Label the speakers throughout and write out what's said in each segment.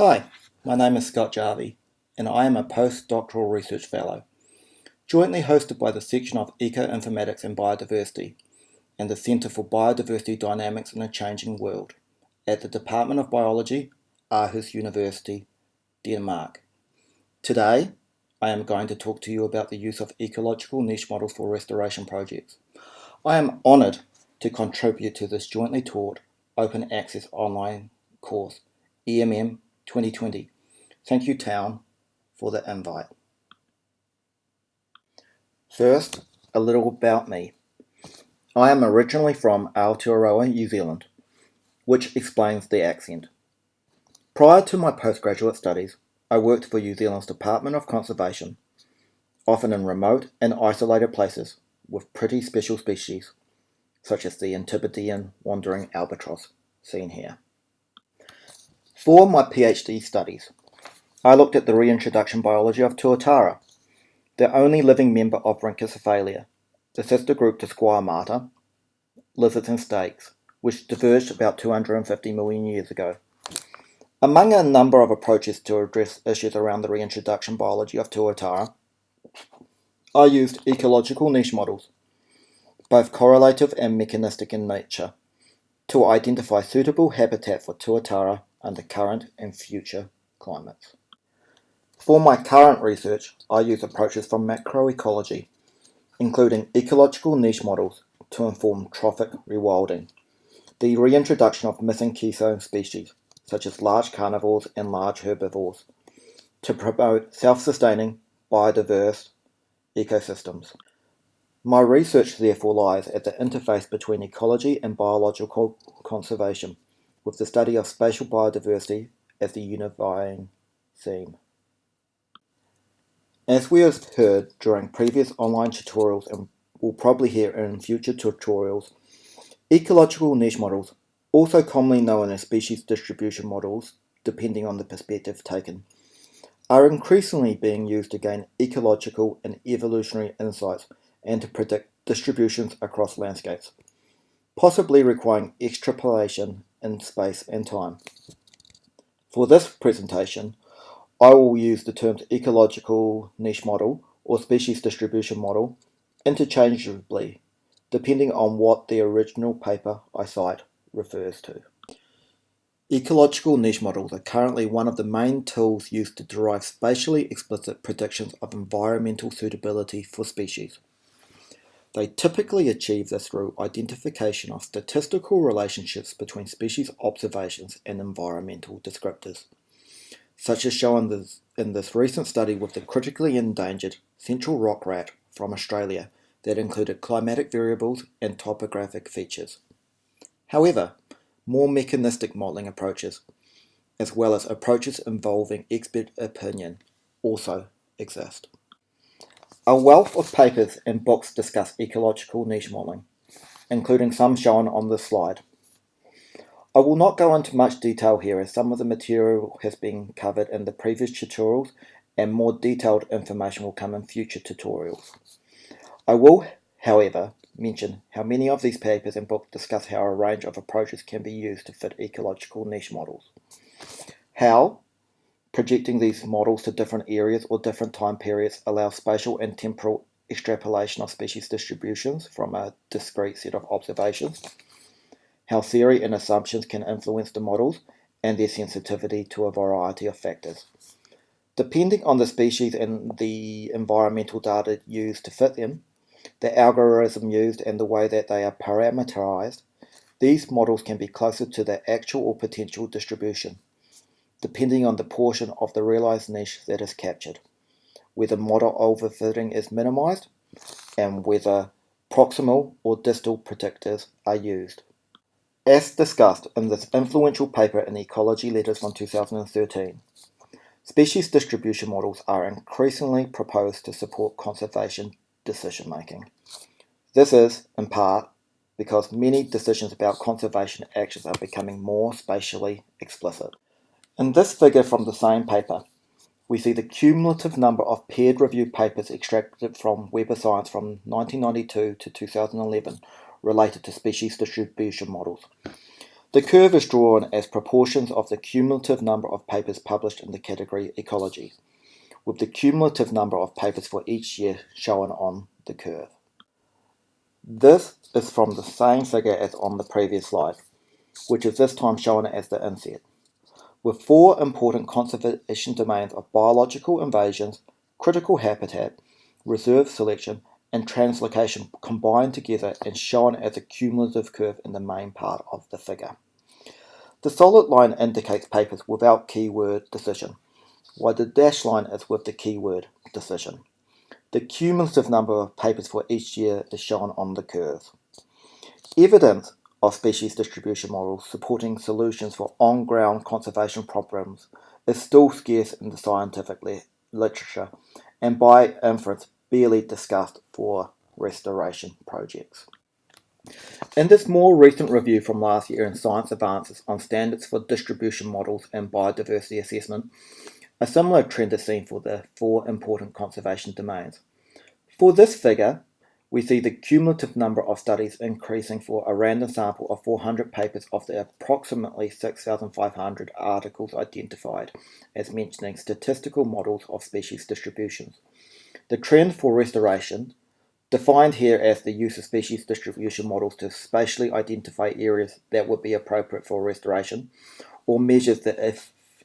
Speaker 1: Hi, my name is Scott Jarvie, and I am a postdoctoral research fellow, jointly hosted by the section of Ecoinformatics and Biodiversity and the Centre for Biodiversity Dynamics in a Changing World at the Department of Biology, Aarhus University, Denmark. Today, I am going to talk to you about the use of ecological niche models for restoration projects. I am honoured to contribute to this jointly taught open access online course, ENM 2020. Thank you, Town, for the invite. First, a little about me. I am originally from Aotearoa, New Zealand, which explains the accent. Prior to my postgraduate studies, I worked for New Zealand's Department of Conservation, often in remote and isolated places with pretty special species, such as the Antipodean wandering albatross, seen here. For my PhD studies, I looked at the reintroduction biology of Tuatara, the only living member of Rhynchocephalia, the sister group to Squamata, lizards and snakes, which diverged about 250 million years ago. Among a number of approaches to address issues around the reintroduction biology of Tuatara, I used ecological niche models, both correlative and mechanistic in nature, to identify suitable habitat for Tuatara under current and future climates. For my current research, I use approaches from macroecology, including ecological niche models to inform trophic rewilding, the reintroduction of missing keystone species, such as large carnivores and large herbivores, to promote self-sustaining, biodiverse ecosystems. My research therefore lies at the interface between ecology and biological conservation, with the study of spatial biodiversity as the unifying theme. As we have heard during previous online tutorials and will probably hear in future tutorials, ecological niche models also commonly known as species distribution models, depending on the perspective taken, are increasingly being used to gain ecological and evolutionary insights and to predict distributions across landscapes, possibly requiring extrapolation in space and time. For this presentation, I will use the terms ecological niche model or species distribution model interchangeably, depending on what the original paper I cite refers to. Ecological niche models are currently one of the main tools used to derive spatially explicit predictions of environmental suitability for species. They typically achieve this through identification of statistical relationships between species observations and environmental descriptors, such as shown in this recent study with the critically endangered central rock rat from Australia that included climatic variables and topographic features. However, more mechanistic modelling approaches, as well as approaches involving expert opinion, also exist. A wealth of papers and books discuss ecological niche modelling, including some shown on this slide. I will not go into much detail here as some of the material has been covered in the previous tutorials and more detailed information will come in future tutorials. I will, however, mention how many of these papers and books discuss how a range of approaches can be used to fit ecological niche models. How projecting these models to different areas or different time periods allows spatial and temporal extrapolation of species distributions from a discrete set of observations. How theory and assumptions can influence the models and their sensitivity to a variety of factors. Depending on the species and the environmental data used to fit them, the algorithm used and the way that they are parameterized, these models can be closer to the actual or potential distribution, depending on the portion of the realized niche that is captured, whether model overfitting is minimized, and whether proximal or distal predictors are used. As discussed in this influential paper in Ecology Letters from 2013, species distribution models are increasingly proposed to support conservation decision making. This is, in part, because many decisions about conservation actions are becoming more spatially explicit. In this figure from the same paper, we see the cumulative number of peer-reviewed papers extracted from Web of Science from 1992 to 2011 related to species distribution models. The curve is drawn as proportions of the cumulative number of papers published in the category ecology, with the cumulative number of papers for each year shown on the curve. This is from the same figure as on the previous slide, which is this time shown as the inset, with four important conservation domains of biological invasions, critical habitat, reserve selection, and translocation combined together and shown as a cumulative curve in the main part of the figure. The solid line indicates papers without keyword decision, while the dashed line is with the keyword decision. The cumulative number of papers for each year is shown on the curve. Evidence of species distribution models supporting solutions for on-ground conservation problems is still scarce in the scientific literature and by inference barely discussed for restoration projects. In this more recent review from last year in Science Advances on standards for distribution models and biodiversity assessment, a similar trend is seen for the four important conservation domains. For this figure, we see the cumulative number of studies increasing for a random sample of 400 papers of the approximately 6,500 articles identified as mentioning statistical models of species distributions. The trend for restoration, defined here as the use of species distribution models to spatially identify areas that would be appropriate for restoration, or measures the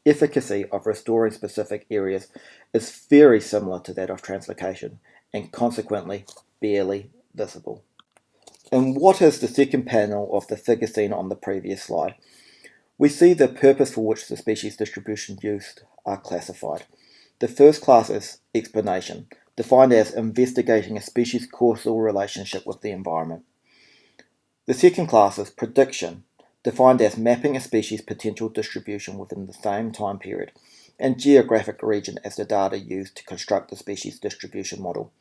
Speaker 1: efficacy of restoring specific areas, is very similar to that of translocation, and consequently barely visible. And what is the second panel of the figure seen on the previous slide? We see the purpose for which the species distribution used are classified. The first class is explanation, defined as investigating a species' causal relationship with the environment. The second class is prediction, defined as mapping a species' potential distribution within the same time period, and geographic region as the data used to construct the species distribution model.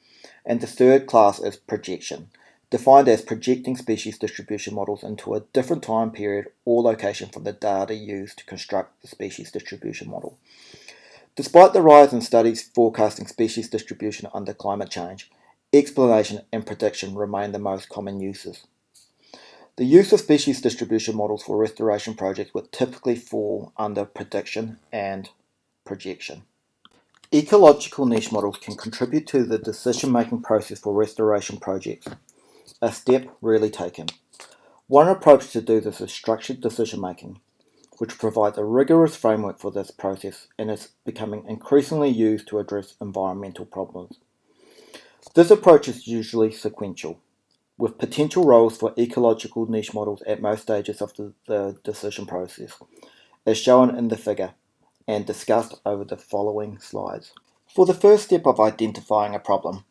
Speaker 1: And the third class is projection, defined as projecting species distribution models into a different time period or location from the data used to construct the species distribution model. Despite the rise in studies forecasting species distribution under climate change, explanation and prediction remain the most common uses. The use of species distribution models for restoration projects would typically fall under prediction and projection. Ecological niche models can contribute to the decision-making process for restoration projects, a step rarely taken. One approach to do this is structured decision-making which provides a rigorous framework for this process and is becoming increasingly used to address environmental problems. This approach is usually sequential, with potential roles for ecological niche models at most stages of the, the decision process, as shown in the figure and discussed over the following slides. For the first step of identifying a problem,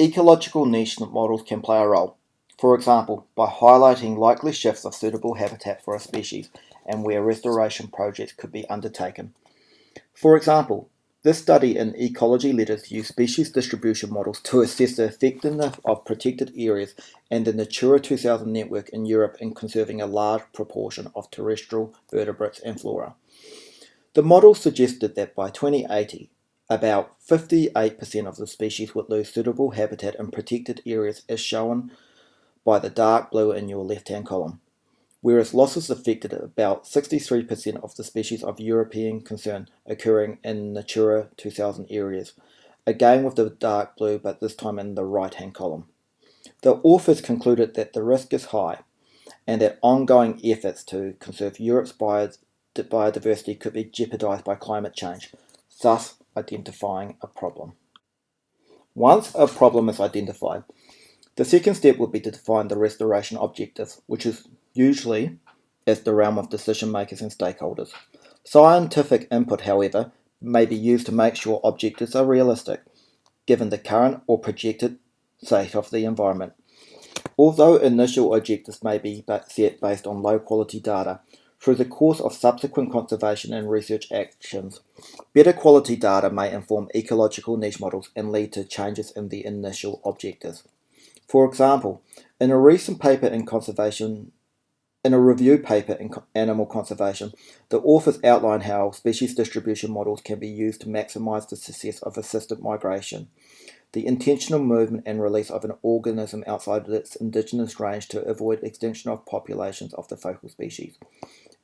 Speaker 1: ecological niche models can play a role, for example, by highlighting likely shifts of suitable habitat for a species and where restoration projects could be undertaken. For example, this study in ecology letters used species distribution models to assess the effectiveness of protected areas and the Natura 2000 network in Europe in conserving a large proportion of terrestrial vertebrates and flora. The model suggested that by 2080, about 58% of the species would lose suitable habitat in protected areas as shown by the dark blue in your left-hand column whereas losses affected about 63% of the species of European concern occurring in Natura 2000 areas, again with the dark blue but this time in the right hand column. The authors concluded that the risk is high and that ongoing efforts to conserve Europe's biodiversity could be jeopardized by climate change, thus identifying a problem. Once a problem is identified, the second step would be to define the restoration objectives, which is usually as the realm of decision makers and stakeholders. Scientific input, however, may be used to make sure objectives are realistic, given the current or projected state of the environment. Although initial objectives may be set based on low quality data, through the course of subsequent conservation and research actions, better quality data may inform ecological niche models and lead to changes in the initial objectives. For example, in a recent paper in Conservation In a review paper in Animal Conservation, the authors outline how species distribution models can be used to maximize the success of assisted migration, the intentional movement and release of an organism outside of its indigenous range to avoid extinction of populations of the focal species.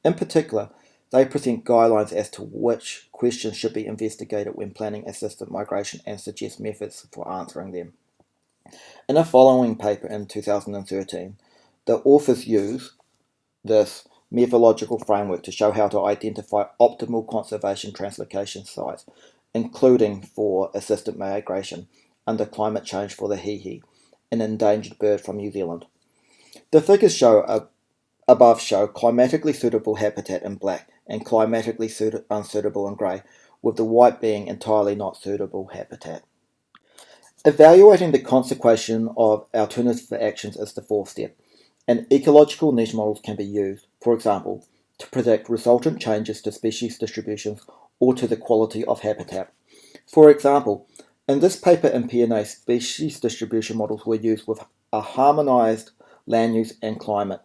Speaker 1: In particular, they present guidelines as to which questions should be investigated when planning assisted migration and suggest methods for answering them. In a following paper in 2013, the authors use this methodological framework to show how to identify optimal conservation translocation sites, including for assisted migration under climate change for the hihi, an endangered bird from New Zealand. The figures show uh, above show climatically suitable habitat in black and climatically unsuitable in grey, with the white being entirely not suitable habitat. Evaluating the consequence of alternative actions is the fourth step and ecological niche models can be used, for example, to predict resultant changes to species distributions or to the quality of habitat. For example, in this paper in PNAS, species distribution models were used with a harmonized land use and climate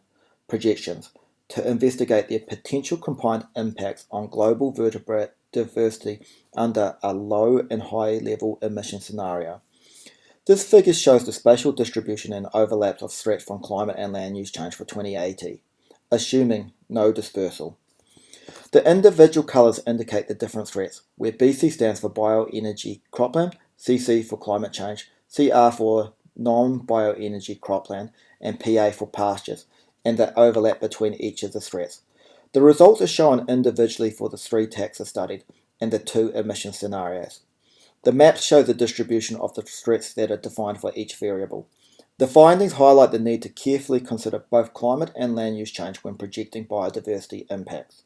Speaker 1: projections to investigate their potential combined impacts on global vertebrate diversity under a low and high level emission scenario. This figure shows the spatial distribution and overlaps of threats from climate and land use change for 2080, assuming no dispersal. The individual colours indicate the different threats, where BC stands for bioenergy cropland, CC for climate change, CR for non-bioenergy cropland, and PA for pastures, and the overlap between each of the threats. The results are shown individually for the three taxa studied and the two emission scenarios. The maps show the distribution of the threats that are defined for each variable. The findings highlight the need to carefully consider both climate and land use change when projecting biodiversity impacts.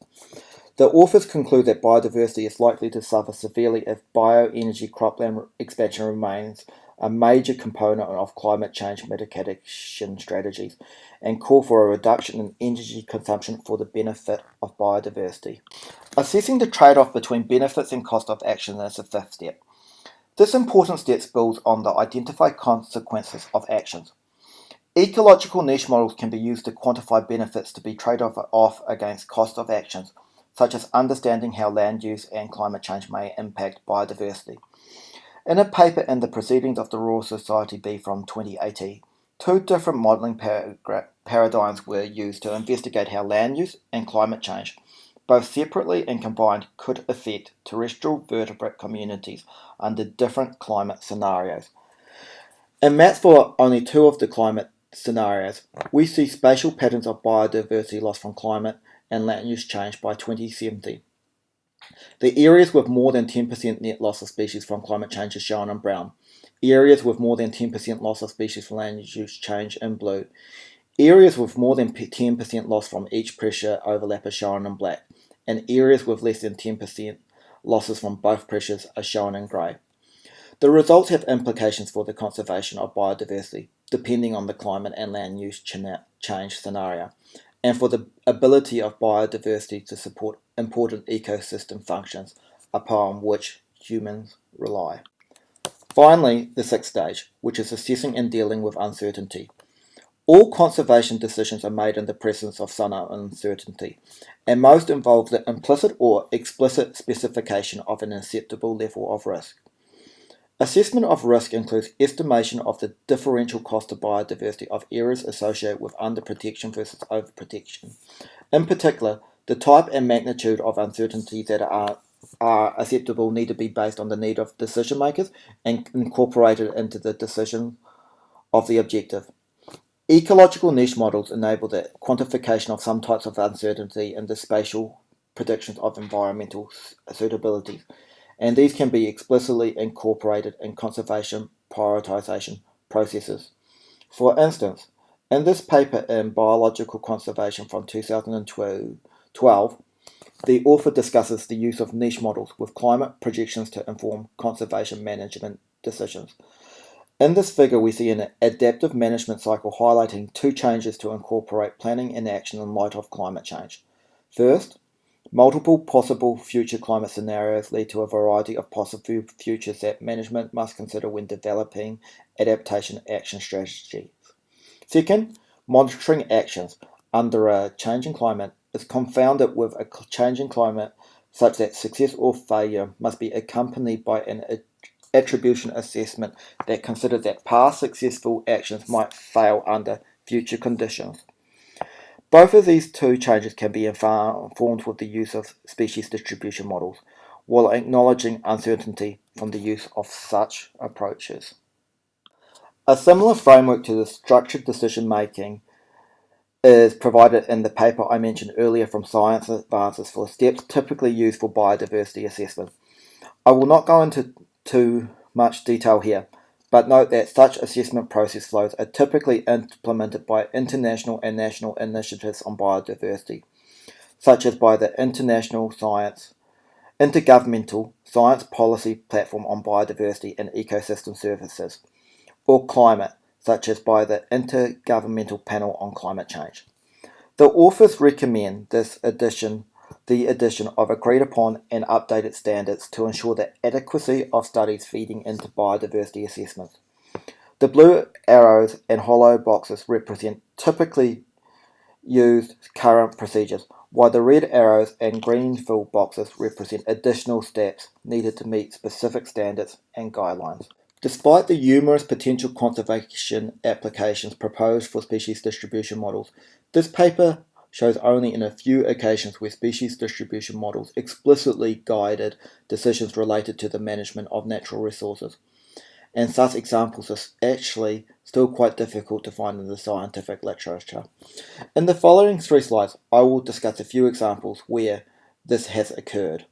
Speaker 1: The authors conclude that biodiversity is likely to suffer severely if bioenergy cropland expansion remains a major component of climate change mitigation strategies and call for a reduction in energy consumption for the benefit of biodiversity. Assessing the trade-off between benefits and cost of action is the fifth step. This important step builds on the identified consequences of actions. Ecological niche models can be used to quantify benefits to be traded off against cost of actions, such as understanding how land use and climate change may impact biodiversity. In a paper in the Proceedings of the Royal Society B from 2018, two different modelling par paradigms were used to investigate how land use and climate change both separately and combined could affect terrestrial vertebrate communities under different climate scenarios. In maps for only two of the climate scenarios, we see spatial patterns of biodiversity loss from climate and land use change by 2070. The areas with more than 10% net loss of species from climate change is shown in brown. Areas with more than 10% loss of species from land use change in blue. Areas with more than 10% loss from each pressure overlap are shown in black and areas with less than 10% losses from both pressures are shown in grey. The results have implications for the conservation of biodiversity, depending on the climate and land use change scenario, and for the ability of biodiversity to support important ecosystem functions upon which humans rely. Finally, the sixth stage, which is assessing and dealing with uncertainty. All conservation decisions are made in the presence of some uncertainty, and most involve the implicit or explicit specification of an acceptable level of risk. Assessment of risk includes estimation of the differential cost of biodiversity of areas associated with underprotection versus overprotection. In particular, the type and magnitude of uncertainty that are, are acceptable need to be based on the need of decision makers and incorporated into the decision of the objective. Ecological niche models enable the quantification of some types of uncertainty in the spatial predictions of environmental suitability, and these can be explicitly incorporated in conservation prioritization processes. For instance, in this paper in Biological Conservation from 2012, the author discusses the use of niche models with climate projections to inform conservation management decisions. In this figure, we see an adaptive management cycle highlighting two changes to incorporate planning and action in light of climate change. First, multiple possible future climate scenarios lead to a variety of possible futures that management must consider when developing adaptation action strategies. Second, monitoring actions. under a changing climate is confounded with a changing climate such that success or failure must be accompanied by an attribution assessment that considers that past successful actions might fail under future conditions. Both of these two changes can be informed with the use of species distribution models, while acknowledging uncertainty from the use of such approaches. A similar framework to the structured decision making is provided in the paper I mentioned earlier from Science Advances for steps typically used for biodiversity assessment. I will not go into too much detail here, but note that such assessment process flows are typically implemented by international and national initiatives on biodiversity, such as by the International Science Intergovernmental Science Policy Platform on Biodiversity and Ecosystem Services, or climate, such as by the Intergovernmental Panel on Climate Change. The authors recommend this addition, the addition of agreed upon and updated standards to ensure the adequacy of studies feeding into biodiversity assessments. The blue arrows and hollow boxes represent typically used current procedures, while the red arrows and green fill boxes represent additional steps needed to meet specific standards and guidelines. Despite the numerous potential conservation applications proposed for species distribution models, this paper shows only in a few occasions where species distribution models explicitly guided decisions related to the management of natural resources. And such examples are actually still quite difficult to find in the scientific literature. In the following three slides, I will discuss a few examples where this has occurred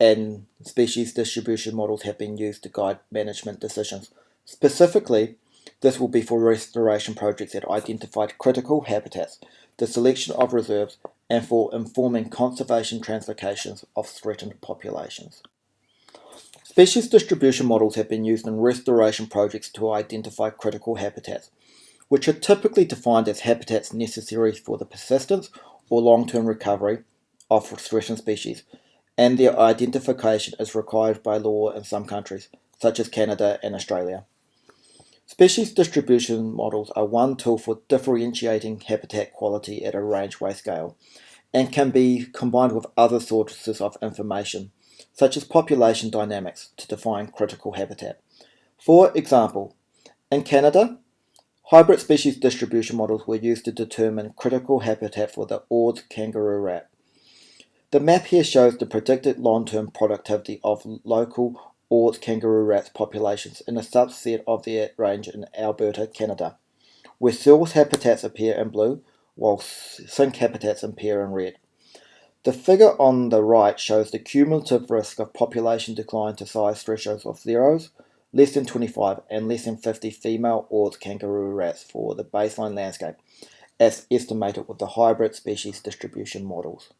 Speaker 1: and species distribution models have been used to guide management decisions. Specifically, this will be for restoration projects that identified critical habitats, the selection of reserves, and for informing conservation translocations of threatened populations. Species distribution models have been used in restoration projects to identify critical habitats, which are typically defined as habitats necessary for the persistence or long-term recovery of threatened species, and their identification is required by law in some countries, such as Canada and Australia. Species distribution models are one tool for differentiating habitat quality at a range-wide scale, and can be combined with other sources of information, such as population dynamics, to define critical habitat. For example, in Canada, hybrid species distribution models were used to determine critical habitat for the Ord kangaroo rat. The map here shows the predicted long-term productivity of local Ord kangaroo rat populations in a subset of their range in Alberta, Canada, where source habitats appear in blue, while sink habitats appear in red. The figure on the right shows the cumulative risk of population decline to size thresholds of zeros, less than 25 and less than 50 female Ord kangaroo rats for the baseline landscape, as estimated with the hybrid species distribution models.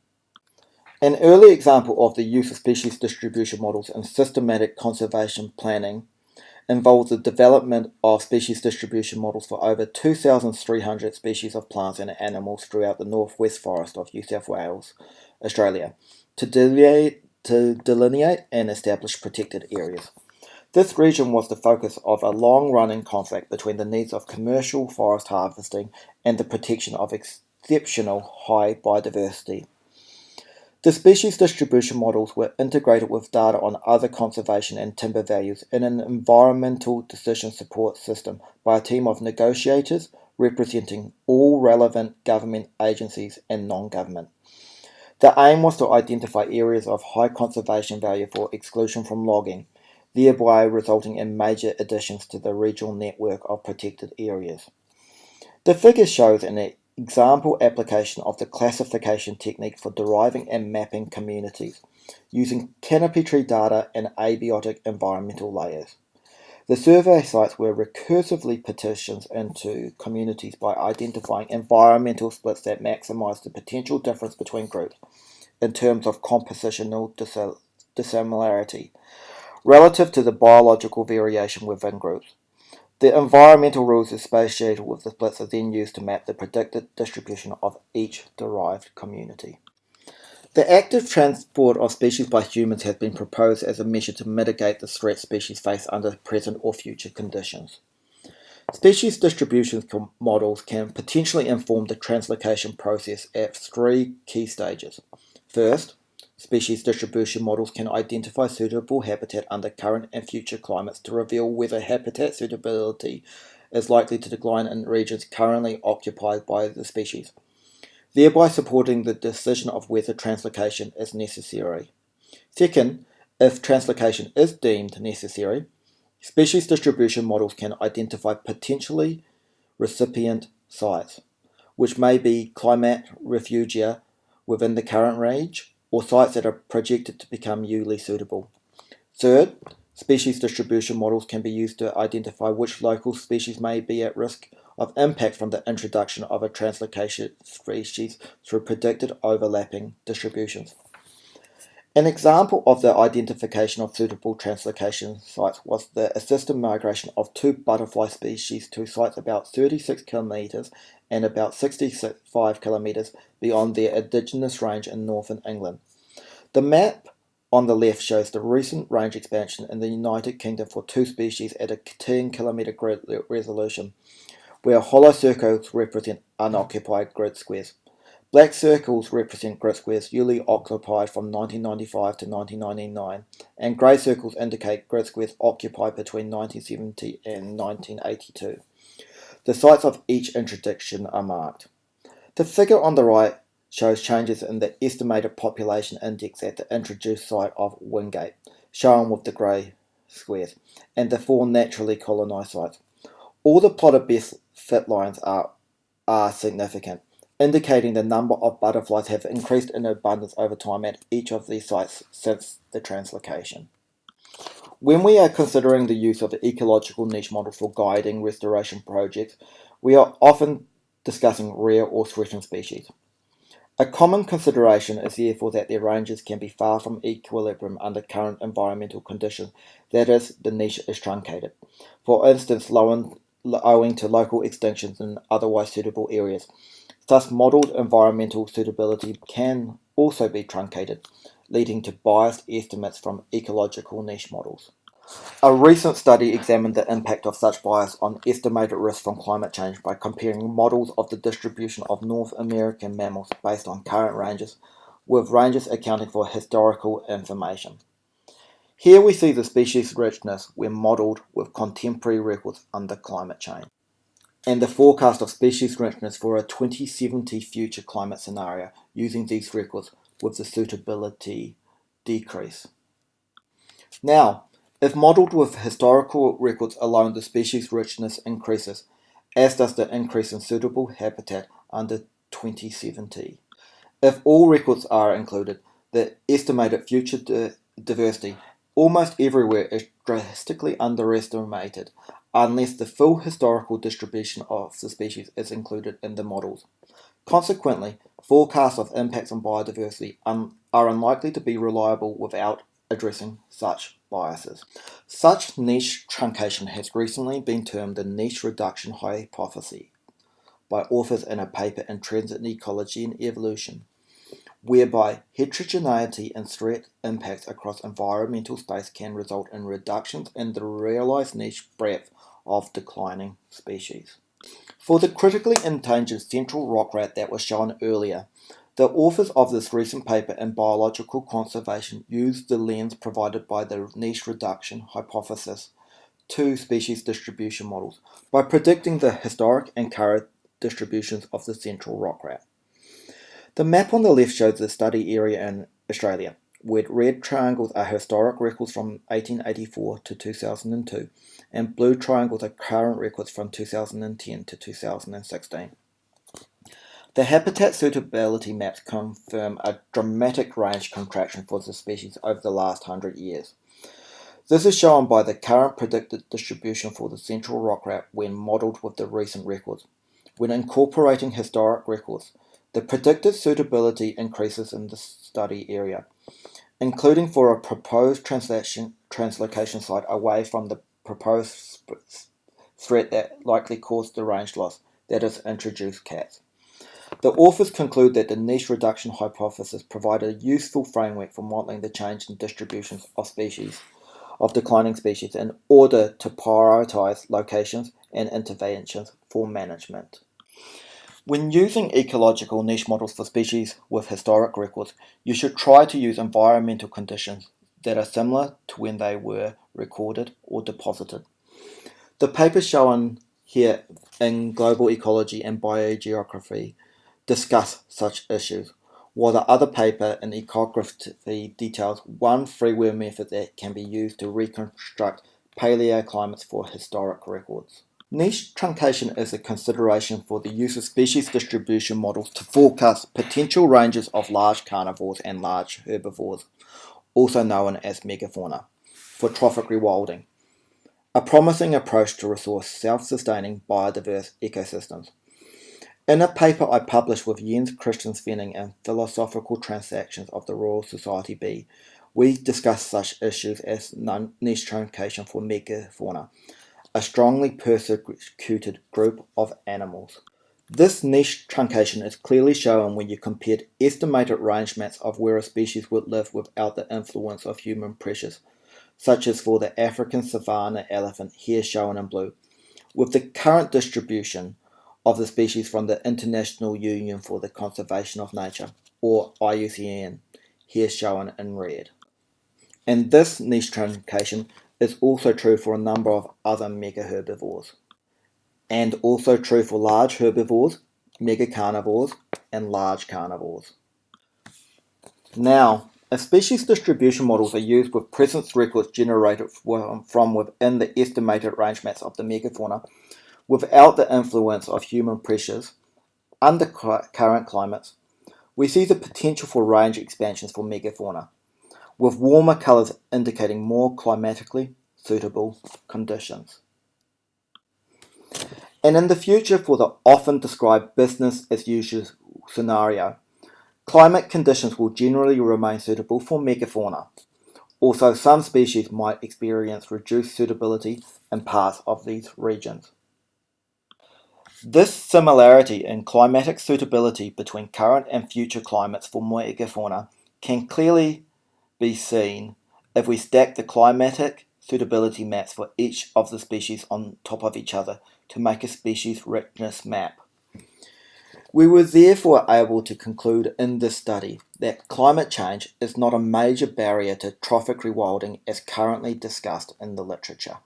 Speaker 1: An early example of the use of species distribution models in systematic conservation planning involves the development of species distribution models for over 2,300 species of plants and animals throughout the northwest forest of New South Wales, Australia, to delineate, to delineate and establish protected areas. This region was the focus of a long-running conflict between the needs of commercial forest harvesting and the protection of exceptional high biodiversity. The species distribution models were integrated with data on other conservation and timber values in an environmental decision support system by a team of negotiators representing all relevant government agencies and non-government. The aim was to identify areas of high conservation value for exclusion from logging, thereby resulting in major additions to the regional network of protected areas. The figure shows an example application of the classification technique for deriving and mapping communities using canopy tree data and abiotic environmental layers. The survey sites were recursively partitioned into communities by identifying environmental splits that maximize the potential difference between groups in terms of compositional dissimilarity relative to the biological variation within groups. The environmental rules associated with the splits are then used to map the predicted distribution of each derived community. The active transport of species by humans has been proposed as a measure to mitigate the threat species face under present or future conditions. Species distribution models can potentially inform the translocation process at three key stages. First, species distribution models can identify suitable habitat under current and future climates to reveal whether habitat suitability is likely to decline in regions currently occupied by the species, thereby supporting the decision of whether translocation is necessary. Second, if translocation is deemed necessary, Species distribution models can identify potentially recipient sites, which may be climate refugia within the current range or sites that are projected to become ULI suitable. Third, species distribution models can be used to identify which local species may be at risk of impact from the introduction of a translocation species through predicted overlapping distributions. An example of the identification of suitable translocation sites was the assisted migration of two butterfly species to sites about 36 kilometres and about 65 kilometres beyond their indigenous range in northern England. The map on the left shows the recent range expansion in the United Kingdom for two species at a 10 kilometre grid resolution, where hollow circles represent unoccupied grid squares. Black circles represent grid squares usually occupied from 1995 to 1999, and grey circles indicate grid squares occupied between 1970 and 1982. The sites of each interdiction are marked. The figure on the right shows changes in the estimated population index at the introduced site of Wingate, shown with the grey squares, and the four naturally colonised sites. All the plotted best fit lines are, are significant indicating the number of butterflies have increased in abundance over time at each of these sites since the translocation. When we are considering the use of the ecological niche model for guiding restoration projects, we are often discussing rare or threatened species. A common consideration is therefore that their ranges can be far from equilibrium under current environmental conditions, that is, the niche is truncated. For instance, owing to local extinctions in otherwise suitable areas, Thus, modelled environmental suitability can also be truncated, leading to biased estimates from ecological niche models. A recent study examined the impact of such bias on estimated risk from climate change by comparing models of the distribution of North American mammals based on current ranges with ranges accounting for historical information. Here we see the species richness when modelled with contemporary records under climate change and the forecast of species richness for a 2070 future climate scenario using these records with the suitability decrease. Now, if modelled with historical records alone, the species richness increases, as does the increase in suitable habitat under 2070. If all records are included, the estimated future diversity almost everywhere is drastically underestimated unless the full historical distribution of the species is included in the models. Consequently, forecasts of impacts on biodiversity un are unlikely to be reliable without addressing such biases. Such niche truncation has recently been termed the niche reduction hypothesis by authors in a paper in Trends in Ecology and Evolution, whereby heterogeneity and threat impacts across environmental space can result in reductions in the realized niche breadth of declining species. For the critically endangered central rock rat that was shown earlier, the authors of this recent paper in biological conservation used the lens provided by the niche reduction hypothesis to species distribution models by predicting the historic and current distributions of the central rock rat. The map on the left shows the study area in Australia, where red triangles are historic records from 1884 to 2002, and blue triangles are current records from 2010 to 2016. The habitat suitability maps confirm a dramatic range contraction for the species over the last hundred years. This is shown by the current predicted distribution for the central rock rat when modelled with the recent records. When incorporating historic records, the predicted suitability increases in the study area, including for a proposed translation, translocation site away from the proposed threat that likely caused the range loss, that is, introduced cats. The authors conclude that the niche reduction hypothesis provided a useful framework for modeling the change in distributions of species, of declining species, in order to prioritize locations and interventions for management. When using ecological niche models for species with historic records, you should try to use environmental conditions that are similar to when they were recorded or deposited. The paper shown here in Global Ecology and Biogeography discuss such issues, while the other paper in Ecography details one freeware method that can be used to reconstruct paleoclimates for historic records. Niche truncation is a consideration for the use of species distribution models to forecast potential ranges of large carnivores and large herbivores, also known as megafauna, for trophic rewilding a promising approach to resource self-sustaining biodiverse ecosystems. In a paper I published with Jens Christian Svenning in Philosophical Transactions of the Royal Society B, we discuss such issues as niche truncation for megafauna, a strongly persecuted group of animals. This niche truncation is clearly shown when you compared estimated range maps of where a species would live without the influence of human pressures such as for the African savanna elephant here shown in blue, with the current distribution of the species from the International Union for the Conservation of Nature, or IUCN, here shown in red. And this niche truncation is also true for a number of other megaherbivores, and also true for large herbivores, megacarnivores, and large carnivores. Now, if species distribution models are used with presence records generated from within the estimated range maps of the megafauna, without the influence of human pressures, under current climates, we see the potential for range expansions for megafauna, with warmer colours indicating more climatically suitable conditions. And in the future for the often described business as usual scenario, Climate conditions will generally remain suitable for megafauna, although some species might experience reduced suitability in parts of these regions. This similarity in climatic suitability between current and future climates for megafauna can clearly be seen if we stack the climatic suitability maps for each of the species on top of each other to make a species richness map. We were therefore able to conclude in this study that climate change is not a major barrier to trophic rewilding as currently discussed in the literature.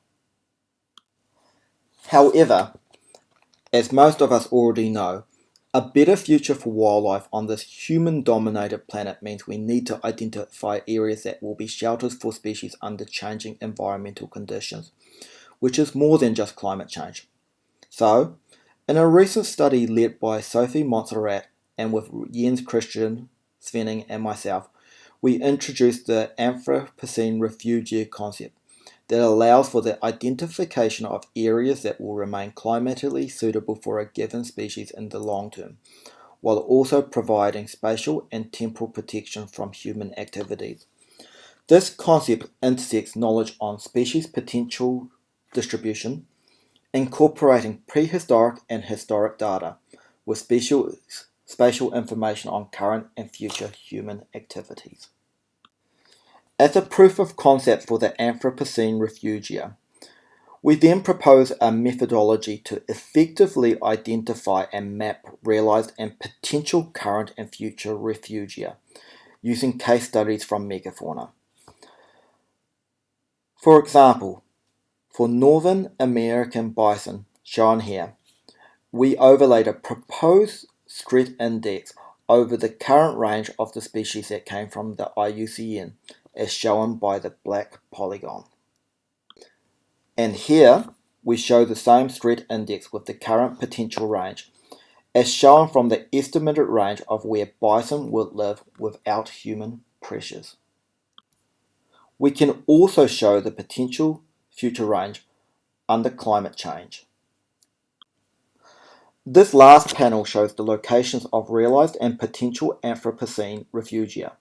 Speaker 1: However, as most of us already know, a better future for wildlife on this human-dominated planet means we need to identify areas that will be shelters for species under changing environmental conditions, which is more than just climate change. So, in a recent study led by Sophie Monsarrat and with Jens Christian Svenning and myself, we introduced the Anthropocene refugia concept that allows for the identification of areas that will remain climatically suitable for a given species in the long term, while also providing spatial and temporal protection from human activities. This concept intersects knowledge on species potential distribution, incorporating prehistoric and historic data with spatial, information on current and future human activities. As a proof of concept for the Anthropocene refugia, we then propose a methodology to effectively identify and map realized and potential current and future refugia using case studies from megafauna. For example, for Northern American bison, shown here, we overlaid a proposed threat index over the current range of the species that came from the IUCN, as shown by the black polygon. And here, we show the same threat index with the current potential range, as shown from the estimated range of where bison would live without human pressures. We can also show the potential future range under climate change. This last panel shows the locations of realized and potential Anthropocene refugia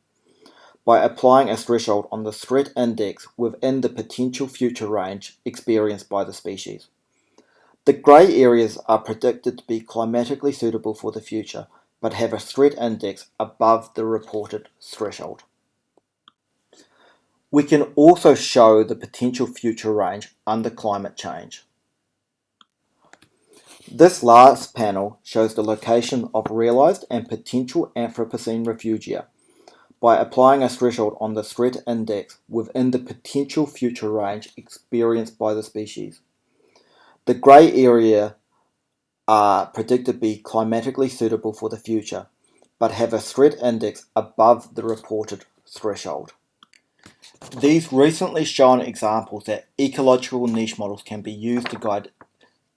Speaker 1: by applying a threshold on the threat index within the potential future range experienced by the species. The grey areas are predicted to be climatically suitable for the future, but have a threat index above the reported threshold. We can also show the potential future range under climate change. This last panel shows the location of realized and potential Anthropocene refugia by applying a threshold on the threat index within the potential future range experienced by the species. The grey area are predicted to be climatically suitable for the future, but have a threat index above the reported threshold. These recently shown examples that ecological niche models can be used to guide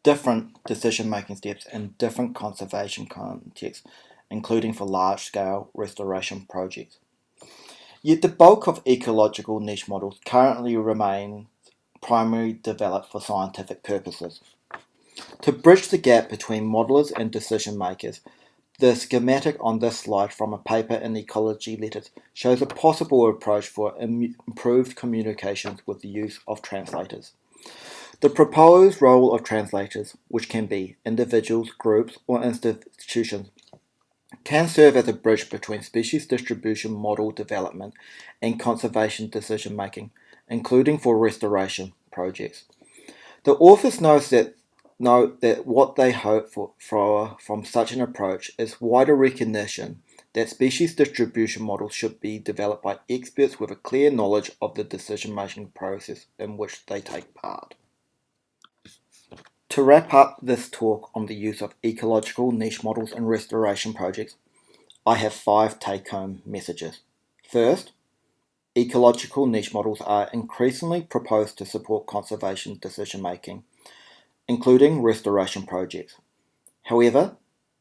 Speaker 1: different decision-making steps in different conservation contexts, including for large-scale restoration projects. Yet the bulk of ecological niche models currently remain primarily developed for scientific purposes. To bridge the gap between modelers and decision makers, the schematic on this slide from a paper in Ecology Letters shows a possible approach for improved communications with the use of translators. The proposed role of translators, which can be individuals, groups, or institutions, can serve as a bridge between species distribution model development and conservation decision making, including for restoration projects. The authors note that note that what they hope for, for from such an approach is wider recognition that species distribution models should be developed by experts with a clear knowledge of the decision-making process in which they take part. To wrap up this talk on the use of ecological niche models in restoration projects, I have five take-home messages. First, ecological niche models are increasingly proposed to support conservation decision-making including restoration projects. However,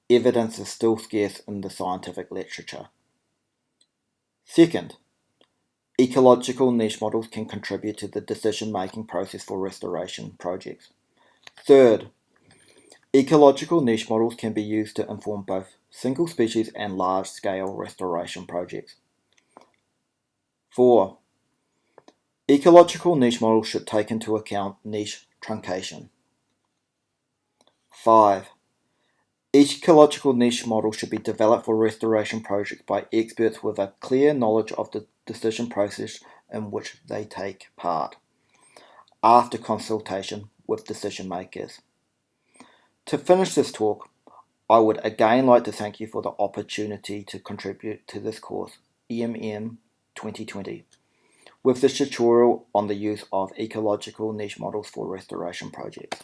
Speaker 1: evidence is still scarce in the scientific literature. Second, ecological niche models can contribute to the decision-making process for restoration projects. Third, ecological niche models can be used to inform both single species and large-scale restoration projects. Four, ecological niche models should take into account niche truncation. 5. Each ecological niche model should be developed for restoration projects by experts with a clear knowledge of the decision process in which they take part, after consultation with decision makers. To finish this talk, I would again like to thank you for the opportunity to contribute to this course, ENM 2020, with this tutorial on the use of ecological niche models for restoration projects.